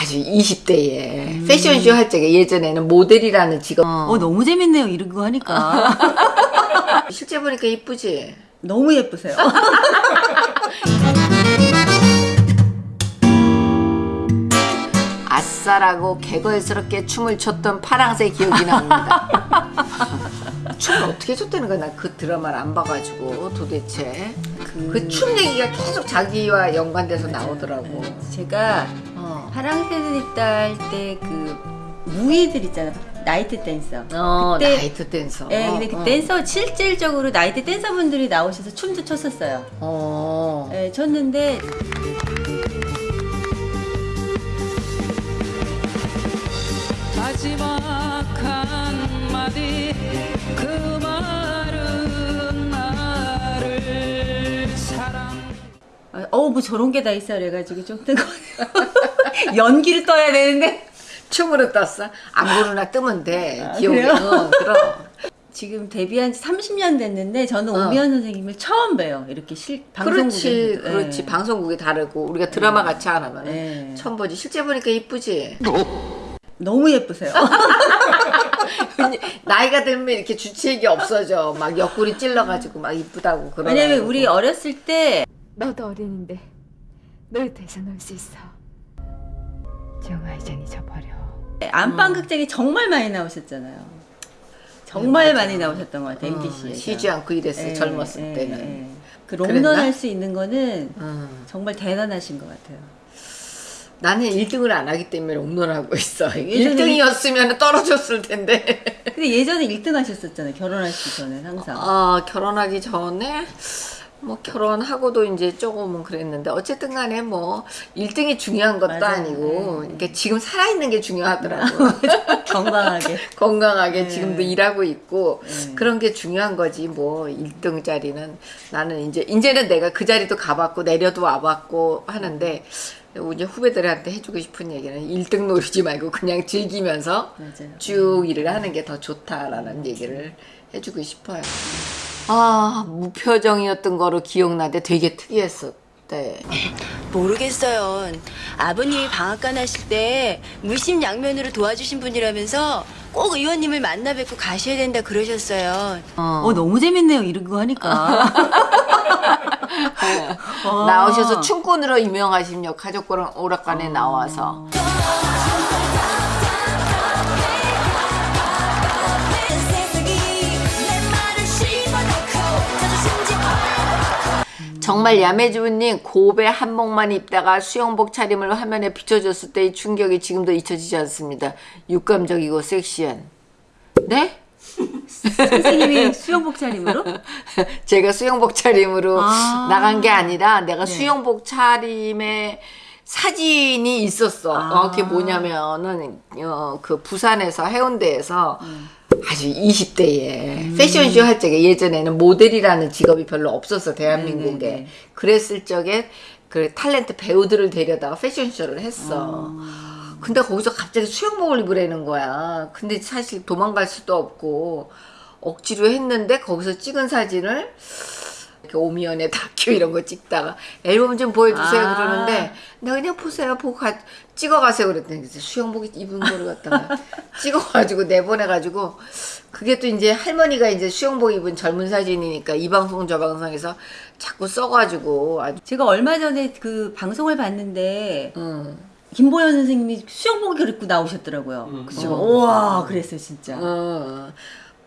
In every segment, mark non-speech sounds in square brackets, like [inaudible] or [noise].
아주 20대에 패션쇼 할 적에 예전에는 모델이라는 직업 어 너무 재밌네요 이런 거 하니까 [laughs] 실제 보니까 이쁘지? 너무 예쁘세요 [laughs] 아싸라고 개걸스럽게 춤을 췄던 파랑새 기억이 납니다. [laughs] 춤을 어떻게 췄다는 거야? 나 그 드라마를 안 봐가지고 도대체 그춤 얘기가 계속 자기와 연관돼서 나오더라고. 제가 어. 파랑새들 딸 때 그 무희들 있잖아 나이트 댄서 어, 그때- 나이트 댄서. 예, 근데 그 어, 댄서 실질적으로 나이트 댄서분들이 나오셔서 춤도 췄었어요. 어. 예, 췄는데 마지막 한마디 그 말은 나를 사랑 어우 뭐 저런 게 다 있어 그래가지고 좀 뜨거 [laughs] [laughs] 연기를 떠야 되는데 춤으로 떴어? 안 부르나 뜨면 돼. 아, 기억이. 그래요? 어, 그럼. [laughs] 지금 데뷔한 지 30년 됐는데 저는 어. 오미연 선생님을 처음 봬요. 이렇게 실 그렇지, 방송국에서. 그렇지. 예. 방송국이 다르고 우리가 드라마 같이 안 하면 예. 처음 보지. 실제 보니까 이쁘지. [laughs] 너무 예쁘세요. 나이가 들면 이렇게 주치의기 없어져. 막 옆구리 찔러가지고 막 이쁘다고 그러. 왜냐면 우리 어렸을 때 너도 어린인데 놀이터에서 놀수 있어. 정아 이젠 잊어버려. 안방 극장에 정말 많이 나오셨잖아요. 정말 많이 나오셨던 것 같아요. MBC에서. 어, 쉬지 않고 이랬어. 젊었을 때는. 그 그랬나? 롱런 할 수 있는 거는 음. 정말 대단하신 것 같아요. 나는 1등을 안 하기 때문에 롱런하고 있어. 예전에 1등이었으면 떨어졌을 텐데. 근데 예전에 1등 하셨었잖아요. 결혼하시기 전에 항상. 아, 결혼하기 전에 뭐 결혼하고도 이제 조금은 그랬는데 어쨌든 간에 뭐 1등이 중요한 것도 맞아요. 아니고 네. 그러니까 지금 살아있는 게 중요하더라고. [laughs] 건강하게. [laughs] 건강하게 네. 지금도 일하고 있고 네. 그런 게 중요한 거지 뭐 1등 자리는 나는 이제 이제는 내가 그 자리도 가봤고 내려도 와봤고 하는데 이제 후배들한테 해주고 싶은 얘기는 1등 노리지 말고 그냥 즐기면서 맞아요. 쭉 일을 하는 게 더 좋다라는 얘기를 해주고 싶어요. 아 무표정이었던 거로 기억나는데 되게 특이했었대. 모르겠어요. 아버님이 방앗간 하실 때 물심양면으로 도와주신 분이라면서 꼭 의원님을 만나 뵙고 가셔야 된다 그러셨어요. 어 너무 재밌네요. 이런 거 하니까. [laughs] 어. 나오셔서 춤꾼으로 유명하신 가족고랑 오락관에 나와서 정말 야매주부님 고배 한복만 입다가 수영복 차림을 화면에 비춰줬을 때의 충격이 지금도 잊혀지지 않습니다. 육감적이고 섹시한. 네? 선생님이 수영복 차림으로? [laughs] 제가 수영복 차림으로 아. 나간 게 아니라 내가 네. 수영복 차림에 사진이 있었어. 아. 어, 그게 뭐냐면은 어, 그 부산에서 해운대에서 음. 아주 20대에 패션쇼 할 적에 예전에는 모델이라는 직업이 별로 없었어 대한민국에. 네네네. 그랬을 적에 그 탤런트 배우들을 데려다가 패션쇼를 했어. 아. 근데 거기서 갑자기 수영복을 입으라는 거야. 근데 사실 도망갈 수도 없고 억지로 했는데 거기서 찍은 사진을 이렇게 오미연의 다큐 이런 거 찍다가 앨범 좀 보여주세요 아. 그러는데 나 그냥 보세요 보고 가, 찍어가세요 그랬더니 수영복 입은 거를 갖다가 [laughs] 찍어가지고 내보내가지고 그게 또 이제 할머니가 이제 수영복 입은 젊은 사진이니까 이 방송 저 방송에서 자꾸 써가지고 아주 제가 얼마 전에 그 방송을 봤는데 음. 김보현 선생님이 수영복을 입고 나오셨더라고요. 그래서 제가 우와 그랬어요 진짜. 어,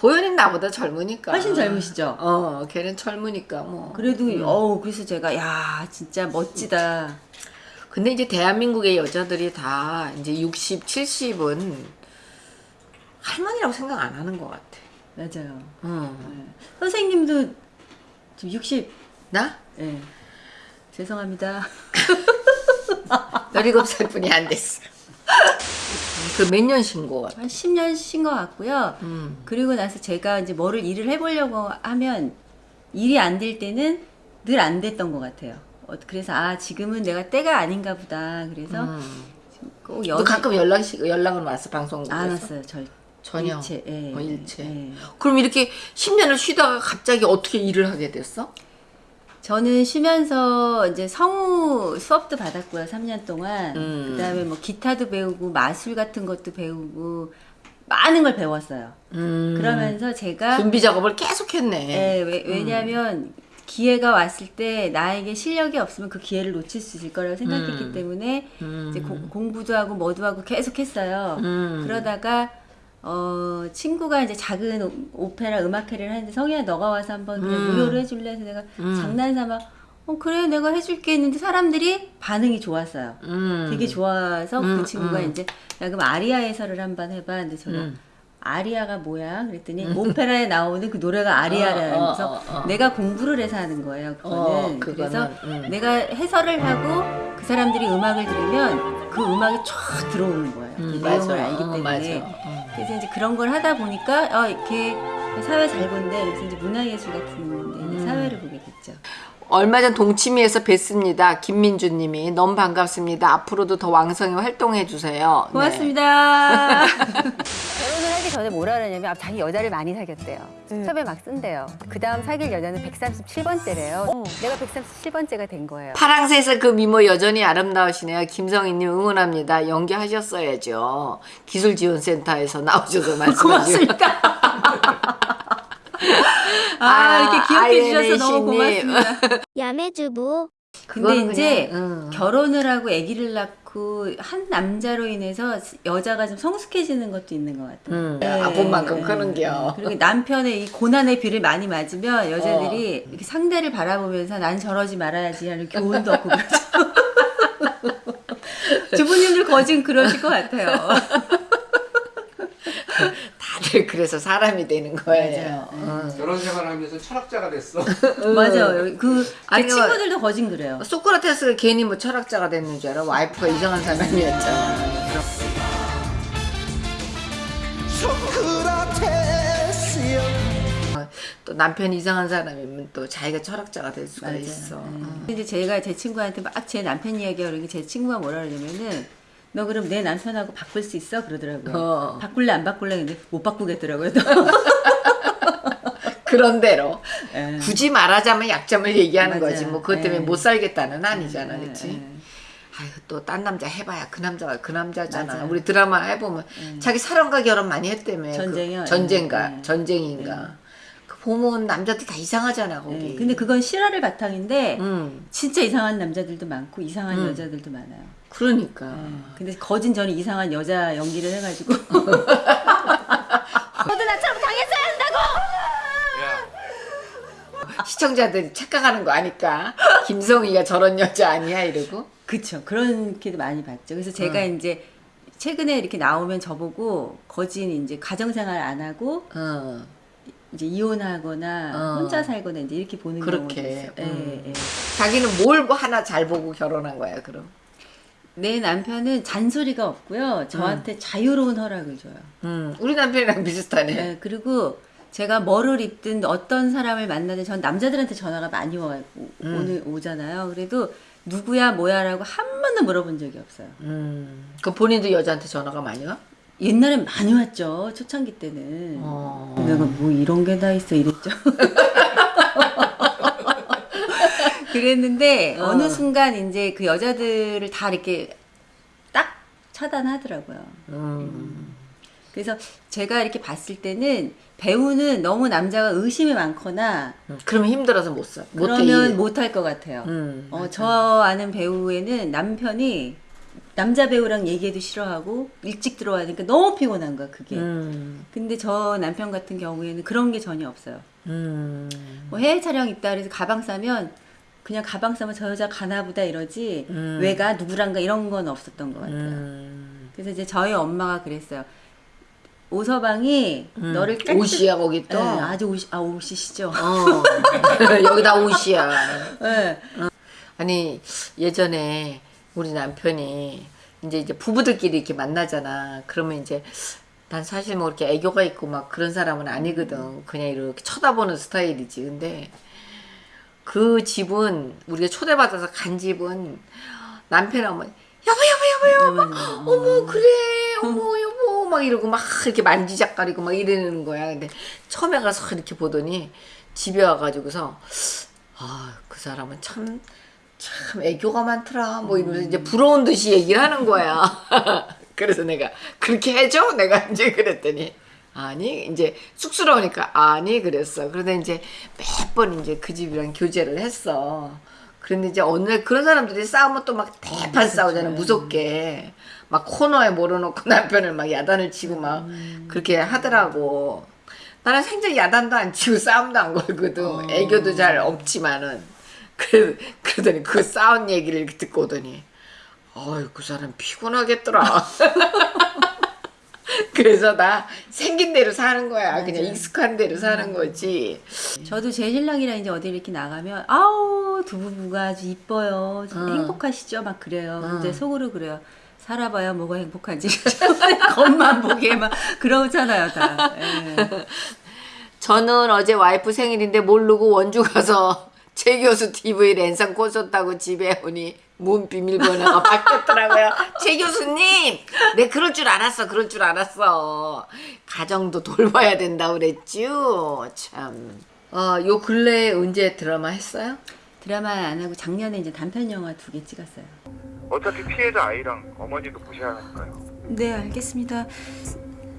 보현이 나보다 젊으니까. 훨씬 젊으시죠? 어, 걔는 젊으니까 뭐. 그래도 어우 그래서 제가 야 진짜 멋지다. 근데 이제 대한민국의 여자들이 다 이제 60, 70은 할머니라고 생각 안 하는 것 같아. 맞아요. 어. 네. 선생님도 지금 60. 나? 예. 죄송합니다. [laughs] 17살 뿐이 안 됐어. 그 몇 년 신고 같아. 한 10년 쉰 것 같고요. 음. 그리고 나서 제가 이제 뭐를 일을 해보려고 하면 일이 안 될 때는 늘 안 됐던 것 같아요. 어, 그래서 아 지금은 내가 때가 아닌가 보다. 그래서 음. 꼭너 여기 가끔 연락, 연락은 왔어, 방송국에서? 안 왔어요. 절 전혀. 일체. 예, 어, 일체. 예. 그럼 이렇게 10년을 쉬다가 갑자기 어떻게 일을 하게 됐어? 저는 쉬면서 이제 성우 수업도 받았고요, 3년 동안. 음. 그다음에 뭐 기타도 배우고 마술 같은 것도 배우고 많은 걸 배웠어요. 음. 그러면서 제가 준비 작업을 계속 했네. 예, 왜, 왜냐하면 기회가 왔을 때 나에게 실력이 없으면 그 기회를 놓칠 수 있을 거라고 생각했기 음. 때문에 음. 이제 고- 공부도 하고 뭐도 하고 계속 했어요. 음. 그러다가 어 친구가 이제 작은 오- 오페라 음악회를 하는데 성희야 너가 와서 한번 그냥 음. 무료로 해줄래 해서 내가 음. 장난삼아 어 그래 내가 해줄게 했는데 사람들이 반응이 좋았어요. 음. 되게 좋아서 음, 그 친구가 음. 이제 야 그럼 아리아 해설을 한번 해봐. 근데 제가 음. 아리아가 뭐야? 그랬더니 오페라에 나오는 그 노래가 아리아라는 어, 어, 어, 어. 내가 공부를 해서 하는 거예요. 그거는. 어, 그거는, 그래서 음. 내가 해설을 하고 그 사람들이 음악을 들으면 그 음악이 쫙 들어오는 거예요. 그 음, 내용을 맞아. 알기 어, 때문에. 어. 그래서 이제 그런 걸 하다 보니까 어, 이렇게 사회 잘 본데 그래서 이제 문화예술 같은 데 음. 사회를 보게 됐죠. 얼마 전 동치미에서 뵀습니다. 김민주님이 너무 반갑습니다. 앞으로도 더 왕성히 활동해 주세요. 네. 고맙습니다. [laughs] 결혼을 하기 전에 뭐라 그러냐면 아, 자기 여자를 많이 사귀었대요. 첩에 막 쓴대요. 그 다음 사귈 여자는 137번째래요. 내가 137번째가 된 거예요. 파랑새에서 그 미모 여전히 아름다우시네요. 김성희님 응원합니다. 연기하셨어야죠. 기술지원센터에서 나오셔서 [laughs] 말씀하시고. 고맙습니다. 아, 이렇게 기억해 주셔서 너무. 고맙습니다. [laughs] 야매주부 근데 이제 그냥, 음. 결혼을 하고 아기를 낳고 한 남자로 인해서 여자가 좀 성숙해지는 것도 있는 것 같아요. 음, 네, 아픈 만큼 네. 크는겨. 그리고 남편의 이 고난의 비를 많이 맞으면 여자들이 이렇게 상대를 바라보면서 난 저러지 말아야지 하는 교훈도 얻고 그러죠. [laughs] 주부님들 거진 그러실 것 같아요. [laughs] 다들 [laughs] 그래서 사람이 되는 거예요. 맞아요. 음. 결혼 생활하면서 철학자가 됐어. [laughs] 맞아요. 그, 제 아니, 그- 친구들도 거진 그래요. 소크라테스가 괜히 뭐 철학자가 됐는 줄 알아? 와이프가 이상한 사람이었잖아. 어, 또 남편 이상한 사람이면 또 자기가 철학자가 될 수가 맞아요. 있어. 네. 근데 제가 제 친구한테 막 제 남편 이야기하고 그러니까 제 친구가 뭐라 그러냐면은 너 그럼 내 남편하고 바꿀 수 있어? 그러더라고요. 어. 바꿀래 안 바꿀래 근데 못 바꾸겠더라고요. [laughs] 그런 대로 예. 굳이 말하자면 약점을 얘기하는 맞아요. 거지. 뭐 그것 때문에 네. 못 살겠다는 아니잖아, 예, 그렇지? 예. 아유 또 딴 남자 해봐야 그 남자가 그 남자잖아. 맞아요. 우리 드라마 해보면 자기 사람과 결혼 많이 했다며. 전쟁이요? 그 전쟁가, 예. 전쟁인가. 그 보면 남자들 다 이상하잖아 거기. 예. 근데 그건 실화를 바탕인데 음, 진짜 이상한 남자들도 많고 이상한 음. 여자들도 많아요. 그러니까. 예. 근데 거진 저는 이상한 여자 연기를 해가지고 [laughs] 시청자들이 착각하는 거 아니까 김성희가 저런 여자 아니야 이러고. 그쵸 그렇게도 많이 봤죠. 그래서 제가 음. 이제 최근에 이렇게 나오면 저보고 거진 이제 가정생활 안 하고 어. 이제 이혼하거나 어. 혼자 살거나 이제 이렇게 보는 그렇게, 경우도 있어요. 예, 음. 예. 자기는 뭘 하나 잘 보고 결혼한 거야 그럼. 내 남편은 잔소리가 없고요. 저한테 자유로운 허락을 줘요. 음, 우리 남편이랑 비슷하네. 예, 그리고 제가 뭐를 입든 어떤 사람을 만나든 전 남자들한테 전화가 많이 와, 오, 음. 오잖아요. 그래도 누구야 뭐야라고 한 번도 물어본 적이 없어요. 음, 그 본인도 여자한테 전화가 많이 와? 옛날엔 많이 왔죠. 초창기 때는. 어. 내가 뭐 이런 게 다 있어 이랬죠. [laughs] 그랬는데 어. 어. 느 순간 이제 그 여자들을 다 이렇게 딱 차단하더라고요. 음. 그래서 제가 이렇게 봤을 때는 배우는 너무 남자가 의심이 많거나 음, 그러면 힘들어서 못 써. 그러면 일. 못할 것 같아요. 음, 어. 저 아는 배우에는 남편이 남자 배우랑 얘기해도 싫어하고 일찍 들어와야 되니까 너무 피곤한 거야 그게. 음, 근데 저 남편 같은 경우에는 그런 게 전혀 없어요. 음. 뭐 해외 촬영 있다 그래서 가방 싸면 그냥 가방 싸면 저 여자 가나보다 이러지 음. 왜가 누구랑가 이런 건 없었던 것 같아요. 음. 그래서 이제 저희 엄마가 그랬어요. 오서방이 음. 너를 깨끗- 옷이야 거기 또. 네, 아주 옷이 아 옷이시죠. 어. [laughs] 여기다 옷이야. 네. 아니 예전에 우리 남편이 이제 이제 부부들끼리 이렇게 만나잖아. 그러면 이제 난 사실 뭐 이렇게 애교가 있고 막 그런 사람은 아니거든. 그냥 이렇게 쳐다보는 스타일이지. 근데 그 집은 우리가 초대받아서 간 집은 남편 어머니 여보 여보 여보 여보 어머 그래 어머 여보 막 이러고 막 이렇게 만지작거리고 막 이러는 거야 근데 처음에 가서 이렇게 보더니 집에 와가지고서 아, 아, 그 사람은 참, 참 애교가 많더라. 뭐 이러면서 이제 부러운 듯이 얘기를 하는 거야. [laughs] 그래서 내가 그렇게 해줘? 내가 [laughs] 이제 그랬더니 아니 이제 쑥스러우니까 아니 그랬어. 그러다 이제 몇 번 이제 그 집이랑 교제를 했어. 그런데 이제 어느 날 그런 사람들이 싸우면 또 막 대판 싸우잖아 무섭게 막 코너에 몰아놓고 [laughs] 남편을 막 야단을 치고 막 그렇게 하더라고. 나는 생전 야단도 안 치고 싸움도 안 걸거든. 애교도 잘 없지만은. 그래, 그러더니 그 싸운 얘기를 듣고 오더니, 어이, 그 사람 피곤하겠더라. [laughs] 그래서 나 생긴 대로 사는 거야. 그냥 익숙한 대로 사는 거지. 저도 제 신랑이랑 이제 어디 이렇게 나가면 아우 두 부부가 아주 이뻐요. 좀 응. 행복하시죠? 막 그래요. 근데 응. 속으로 그래요. 살아봐야 뭐가 행복한지 [laughs] 겉만 보게 막 그러잖아요 다. 예. [laughs] 저는 어제 와이프 생일인데 모르고 원주 가서 최 교수 TV 랜선 꽂았다고 집에 오니 문 비밀번호가 [laughs] 바뀌었더라고요. 최 교수님, 내 그럴 줄 알았어, 그럴 줄 알았어. 가정도 돌봐야 된다 그랬죠. 참. 어, 요 근래에 언제 드라마 했어요? 드라마 안 하고 작년에 이제 단편 영화 두 개 찍었어요. 어차피 피해자 아이랑 어머니도 보셔야 하니까요. 네 알겠습니다.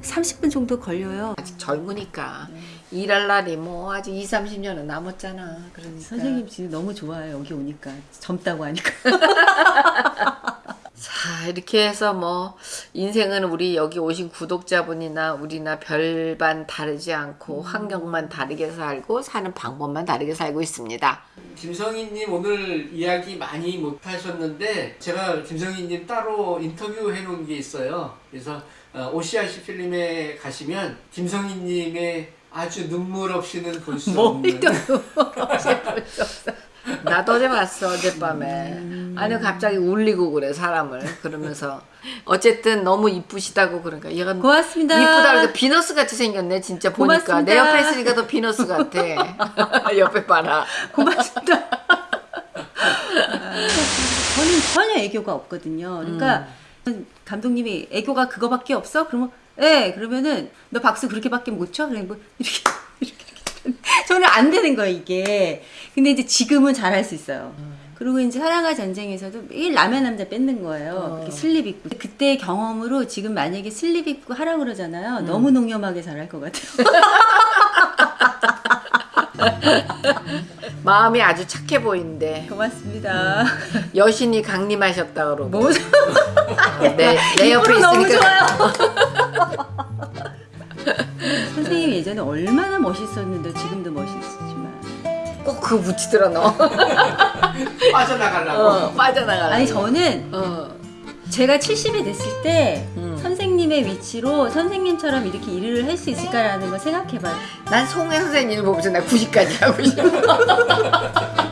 30분 정도 걸려요. 아직 젊으니까 일할 날이 뭐 아직 2, 30년은 남았잖아. 그러니까. 선생님 지금 너무 좋아요 여기 오니까 젊다고 하니까. [laughs] 자 이렇게 해서 뭐 인생은 우리 여기 오신 구독자분이나 우리나 별반 다르지 않고 환경만 다르게 살고 사는 방법만 다르게 살고 있습니다. 김성희님 오늘 이야기 많이 못 하셨는데 제가 김성희님 따로 인터뷰 해 놓은 게 있어요. 그래서 어, OCIC 필름에 가시면 김성희님의 아주 눈물 없이는 볼 수 없는. 나도 어제 봤어 어젯밤에. 아니 갑자기 울리고 그래 사람을. 그러면서. 어쨌든 너무 이쁘시다고 그러니까. 얘가 고맙습니다. 이쁘다 그러니까 비너스 같이 생겼네 진짜 보니까. 내 고맙습니다. 옆에 있으니까 더 비너스 같아. [laughs] 옆에 봐라. 고맙습니다. [laughs] 저는 전혀 애교가 없거든요. 그러니까 감독님이 애교가 그거밖에 없어? 그러면 예 그러면은 너 박수 그렇게밖에 못 쳐? 그래 뭐 이렇게 이렇게 이렇게. 저는 안 되는 거예요 이게. 근데 이제 지금은 잘 할 수 있어요. 그리고 이제 사랑과 전쟁에서도 매일 라면 남자 뺏는 거예요. 이렇게 슬립 입고. 그때 경험으로 지금 만약에 슬립 입고 하라 그러잖아요. 너무 농염하게 잘할 것 같아요. [laughs] 마음이 아주 착해 보이는데 고맙습니다. 여신이 강림하셨다 그러고 뭐 내, 내 옆에 입으로 너무 있으니까 좋아요. 선생님 예전에 얼마나 멋있었는데 지금도 멋있지만 꼭 그거 붙이더라 너 [laughs] 빠져나가려고. 어, 빠져나가라 아니 저는 어. 제가 70이 됐을 때 음. 선생님의 위치로 선생님처럼 이렇게 일을 할 수 있을까라는 걸 생각해봐요. 난 송혜 선생님 보면서 나 90까지 하고 싶어 [laughs]